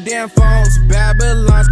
damn phones. Babylon's